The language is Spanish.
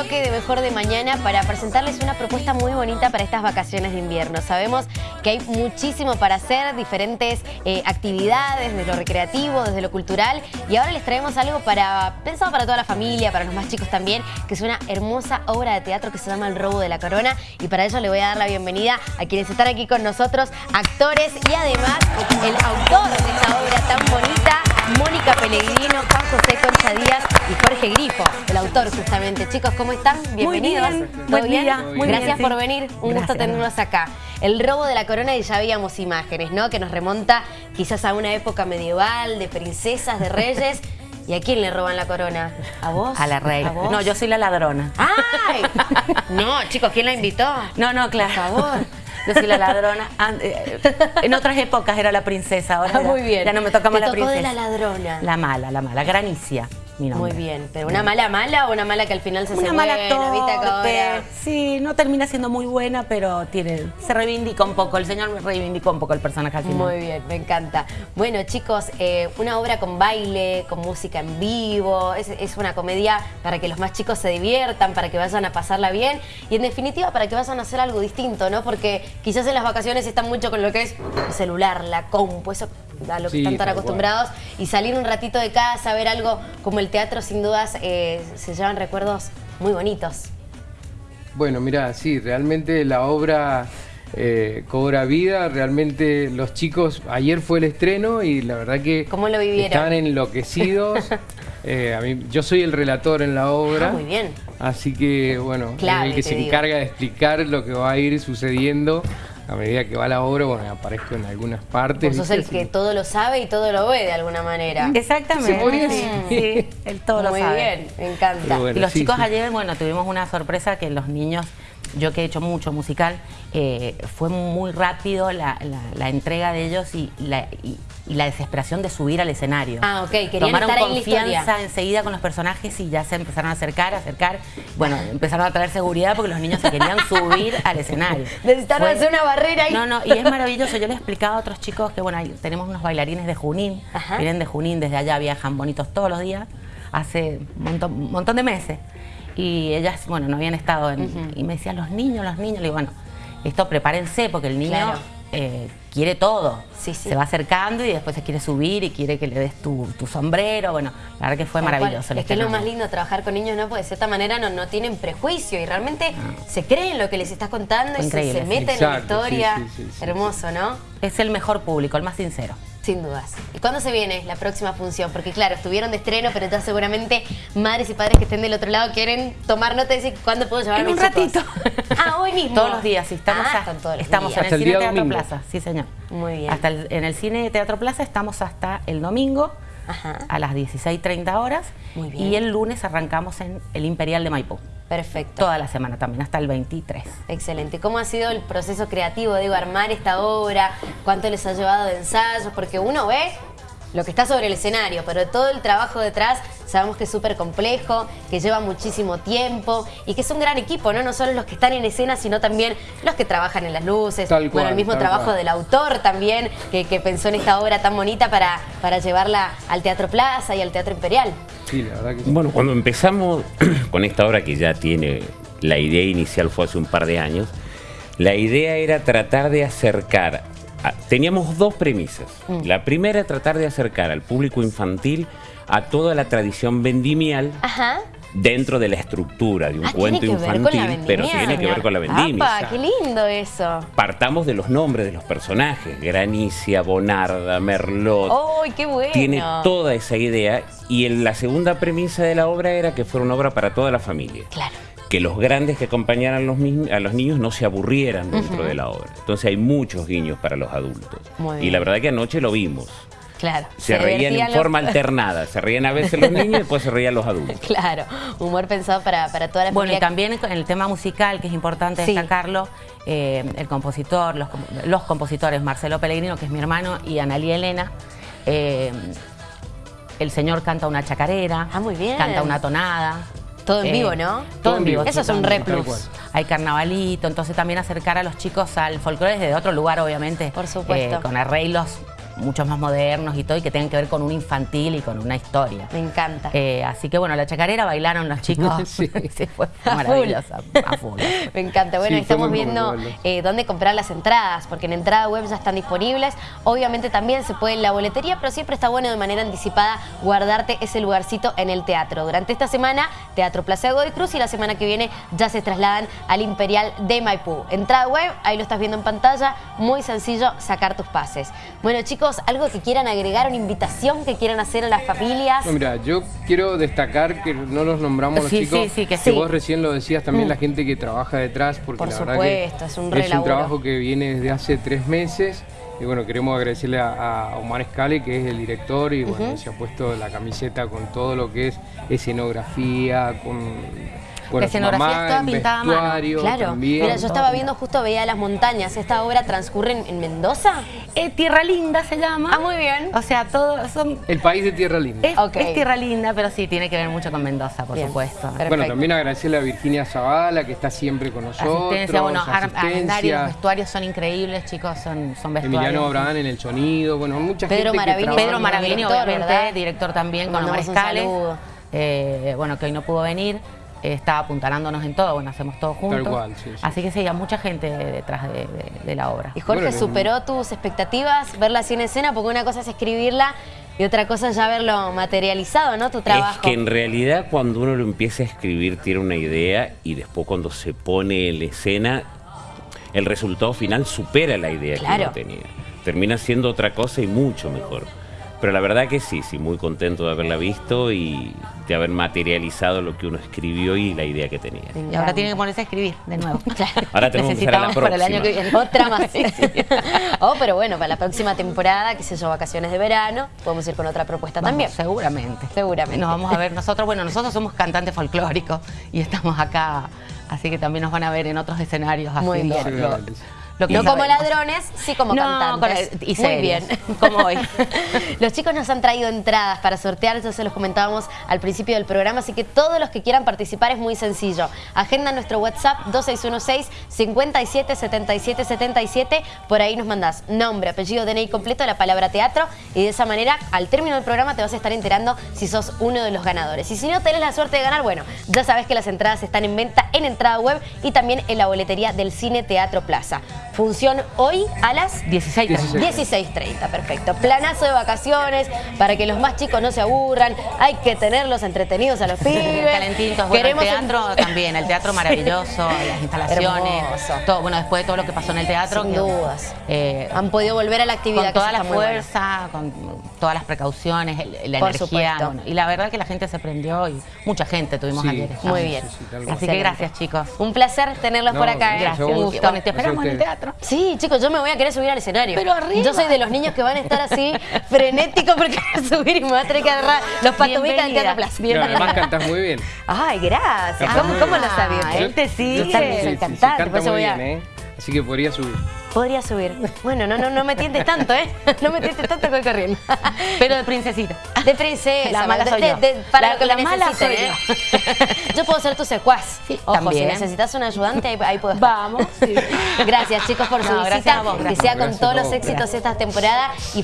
bloque de Mejor de Mañana para presentarles una propuesta muy bonita para estas vacaciones de invierno. Sabemos que hay muchísimo para hacer, diferentes eh, actividades, desde lo recreativo, desde lo cultural, y ahora les traemos algo para pensado para toda la familia, para los más chicos también, que es una hermosa obra de teatro que se llama El Robo de la Corona, y para ello le voy a dar la bienvenida a quienes están aquí con nosotros, actores y además el autor de esta obra tan bonita, Mónica Pellegrino, Juan José Concha Díaz y Jorge Grifo, el autor justamente. Chicos, ¿cómo están? Bienvenidos. Muy bien. ¿Todo Buen bien? día. Muy Gracias bien, sí. por venir. Un gusto Gracias. tenerlos acá. El robo de la corona y ya veíamos imágenes, ¿no? Que nos remonta quizás a una época medieval, de princesas, de reyes. ¿Y a quién le roban la corona? ¿A vos? A la reina. No, yo soy la ladrona. ¡Ay! No, chicos, ¿quién la invitó? No, no, claro. Por favor. Yo soy la ladrona. An- eh, En otras épocas era la princesa. Ahora Ah, muy bien. Ya no me toca más la princesa. de la ladrona. La mala, la mala. Granicia, mi nombre. Muy bien, pero una mala mala o una mala que al final se hace Una mala buena, ¿viste? Que torpe. ahora- Sí, no termina siendo muy buena, pero tiene, se reivindica un poco. El señor me reivindicó un poco el personaje al final. Muy bien, me encanta. Bueno, chicos, eh, una obra con baile, con música en vivo, es, es una comedia para que los más chicos se diviertan, para que vayan a pasarla bien y en definitiva para que vayan a hacer algo distinto, ¿no? Porque quizás en las vacaciones están mucho con lo que es el celular, la compu, eso a lo que Sí, están tan cual. acostumbrados y salir un ratito de casa, ver algo como el teatro, sin dudas, eh, se llevan recuerdos muy bonitos. Bueno, mira, sí, realmente la obra eh, cobra vida, realmente los chicos, ayer fue el estreno y la verdad que ¿Cómo lo vivieron? están enloquecidos. Eh, a mí, yo soy el relator en la obra. Ah, muy bien. Así que, bueno, Clave, el que se digo. encarga de explicar lo que va a ir sucediendo a medida que va la obra, bueno, aparezco en algunas partes. Vos sos el que todo lo sabe y todo lo ve de alguna manera. Exactamente. Sí, sí, él todo lo Muy sabe. bien, me encanta. Bueno. y los sí, chicos sí. ayer, bueno, tuvimos una sorpresa que los niños, yo que he hecho mucho musical, eh, fue muy rápido la, la- la entrega de ellos y la, y- y la desesperación de subir al escenario. Ah, ok, querían Tomaron estar en la confianza historia. enseguida con los personajes y ya se empezaron a acercar, a acercar. Bueno, empezaron a traer seguridad porque los niños se querían subir al escenario. Necesitaron Fue- hacer una barrera ahí. No, no, y es maravilloso. Yo le explicaba a otros chicos que, bueno, tenemos unos bailarines de Junín, Ajá. vienen de Junín, desde allá viajan bonitos todos los días, hace un montón, montón de meses. Y ellas, bueno, no habían estado en... Y me decían, los niños, los niños. Le digo, bueno, esto prepárense porque el niño Claro. eh, quiere todo. Sí, sí. Se va acercando y después se quiere subir y quiere que le des tu, tu sombrero. Bueno, la verdad que fue Tal maravilloso. Es que es lo más lindo trabajar con niños, ¿no? Porque de cierta manera no, no tienen prejuicio y realmente se creen lo que les estás contando Fue y se, se sí. meten en la historia. sí, sí, sí, sí, Hermoso, ¿no? Es el mejor público, el más sincero. Sin dudas. ¿Y cuándo se viene la próxima función? Porque claro, estuvieron de estreno, pero ya seguramente madres y padres que estén del otro lado quieren tomar nota y decir cuándo puedo llevar En a mis un ratito. Ah, hoy mismo. Todos los días, sí. Estamos, Ah, todos los estamos días. en Hasta el el Cine Teatro domingo. Plaza, sí señor. Muy bien. Hasta el- en el Cine Teatro Plaza estamos hasta el domingo Ajá. a las 16.30 horas. Muy bien. Y el lunes arrancamos en el Imperial de Maipú. Perfecto. Toda la semana también, hasta el 23. Excelente. ¿Cómo ha sido el proceso creativo, digo, armar esta obra? ¿Cuánto les ha llevado de ensayos? Porque uno ve lo que está sobre el escenario, pero todo el trabajo detrás sabemos que es súper complejo, que lleva muchísimo tiempo y que es un gran equipo, ¿no? No solo los que están en escena, sino también los que trabajan en las luces. Tal bueno, cual, el mismo tal trabajo cual. del autor también, que, que pensó en esta obra tan bonita para, para llevarla al Teatro Plaza y al Teatro Imperial. Sí, la verdad que sí. Bueno, cuando empezamos con esta obra que ya tiene, la idea inicial fue hace un par de años, la idea era tratar de acercar, teníamos dos premisas. Mm. La primera, tratar de acercar al público infantil a toda la tradición vendimial Ajá. dentro de la estructura de un Ah, cuento infantil, pero tiene que ver con la vendimia. ¡Apa, qué lindo eso! Partamos de los nombres de los personajes, Granicia, Bonarda, Merlot, ¡Ay, qué bueno! tiene toda esa idea y en la segunda premisa de la obra era que fuera una obra para toda la familia. Claro. Que los grandes que acompañaran a los, a los niños no se aburrieran dentro de la obra. Entonces hay muchos guiños para los adultos. Muy y la verdad que anoche lo vimos. Claro. Se, reían en los- forma alternada. Se reían a veces los niños y después se reían los adultos. Claro, humor pensado para, para toda la Bueno, y familia. también en el tema musical, que es importante Sí. destacarlo, eh, el compositor, los, los compositores, Marcelo Pellegrino, que es mi hermano, y Analí Elena, eh, el señor canta una chacarera, Ah, muy bien. canta una tonada. Todo en eh, vivo, ¿no? Todo en vivo. Eso es un re plus. Hay carnavalito, entonces también acercar a los chicos al folclore desde otro lugar, obviamente. Por supuesto. eh, con arreglos muchos más modernos y todo, y que tengan que ver con un infantil y con una historia. Me encanta. Eh, así que bueno, la chacarera bailaron los chicos. Sí. Sí, fue maravillosa. A full. Me encanta. Bueno, Sí, estamos viendo eh, dónde comprar las entradas, porque en entrada web ya están disponibles. Obviamente también se puede en la boletería, pero siempre está bueno de manera anticipada guardarte ese lugarcito en el teatro. Durante esta semana, Teatro Plaza de Godoy Cruz y la semana que viene ya se trasladan al Imperial de Maipú. Entrada web, ahí lo estás viendo en pantalla, muy sencillo sacar tus pases. Bueno chicos, algo que quieran agregar, una invitación que quieran hacer a las familias. No, mira, yo quiero destacar que no los nombramos los Sí, chicos. sí, sí, que sí. vos recién lo decías, también la gente que trabaja detrás, porque Por la supuesto, verdad que es un es trabajo que viene desde hace tres meses. Y bueno, queremos agradecerle a, a Omar Escale, que es el director, y bueno, se ha puesto la camiseta con todo lo que es escenografía, con bueno, La escenografía mamá, es toda pintada a mano. Claro, también. mira, yo estaba viendo justo, veía las montañas. ¿Esta obra transcurre en, en Mendoza? Eh, Tierra Linda se llama. Ah, muy bien. O sea, todo son El país de Tierra Linda. Es, tierra linda, pero sí, tiene que ver mucho con Mendoza, por Bien. supuesto. Perfecto. Bueno, también agradecerle a Virginia Zavala, que está siempre con nosotros. Asistencia, bueno, asistencia. arrendarios, vestuarios son increíbles, chicos, son, son vestuarios. Emiliano Abraham en el sonido, bueno, mucha Pedro gente Maravini, que. Pedro Maravini, Director, obviamente, ¿verdad? director también, con Omar Escales. Eh, bueno, que hoy no pudo venir, está apuntalándonos en todo, bueno, hacemos todo juntos. cual, sí, sí. Así que sí, hay mucha gente detrás de, de- de la obra. Y Jorge, Bueno, ¿superó tus expectativas verla así en escena? Porque una cosa es escribirla y otra cosa es ya verlo materializado, ¿no? Tu trabajo. Es que en realidad cuando uno lo empieza a escribir tiene una idea y después cuando se pone en escena, el resultado final supera la idea Claro. que uno tenía. Termina siendo otra cosa y mucho mejor. Pero la verdad que sí, sí, muy contento de haberla visto y de haber materializado lo que uno escribió y la idea que tenía. Y ahora tiene que ponerse a escribir de nuevo. Ahora tenemos que la Necesitamos para el año que próxima. viene. Otra más. oh, pero bueno, para la próxima temporada, qué sé yo, vacaciones de verano, podemos ir con otra propuesta Vamos, también. Seguramente. Seguramente. Nos vamos a ver nosotros. Bueno, nosotros somos cantantes folclóricos y estamos acá, así que también nos van a ver en otros escenarios Muy haciendo bien. lo-. Lo que No como ladrones, sí como No, cantantes. con- y Muy bien. como hoy. Los chicos nos han traído entradas para sortear, ya se los comentábamos al principio del programa, así que todos los que quieran participar es muy sencillo. Agenda nuestro WhatsApp 2616-577777, por ahí nos mandás nombre, apellido, DNI completo, la palabra teatro y de esa manera al término del programa te vas a estar enterando si sos uno de los ganadores. Y si no tenés la suerte de ganar, bueno, ya sabés que las entradas están en venta en entrada web y también en la boletería del Cine Teatro Plaza. Función hoy a las 16 16. 16.30, perfecto. Planazo de vacaciones para que los más chicos no se aburran. Hay que tenerlos entretenidos a los pibes. Calentitos, bueno, Queremos el teatro un- también, el teatro maravilloso, las instalaciones, todo, bueno, después de todo lo que pasó en el teatro. Sin que, dudas. eh, Han podido volver a la actividad. con toda la bueno. fuerza, con todas las precauciones, la Por energía. bueno, y la verdad que la gente se prendió y mucha gente tuvimos Sí, ayer. Muy bien. Sí, sí. Así que gracias, chicos. Un placer tenerlos No, por acá. gracias Un gusto. Te esperamos en el ustedes. Sí, chicos, yo me voy a querer subir al escenario. Pero arriba. Yo soy de los niños que van a estar así, frenéticos, porque voy a subir y me voy a tener que agarrar los patubicas del. Teatro Plaza. No, Bienvenida. además cantas muy bien. Ay, gracias. ¿Cómo, bien. lo sabía? Ah, él te sigue. Yo también Sí, soy sí, sí, cantante, por canta eso muy voy a... bien, ¿eh? Así que podría subir. Podría subir. Bueno, no, no, no me tientes tanto, ¿eh? No me tientes tanto voy corriendo. Pero de princesita. De princesa. La mala de- soy de- yo. de- para La- lo que la mala soy ¿eh? Yo puedo ser tu secuaz. Sí, Ojo, también. si necesitas un ayudante, ahí, ahí puedo estar. Vamos. sí. Gracias, chicos, por su visita. vos, que gracias. sea con todos los éxitos gracias. esta temporada. Y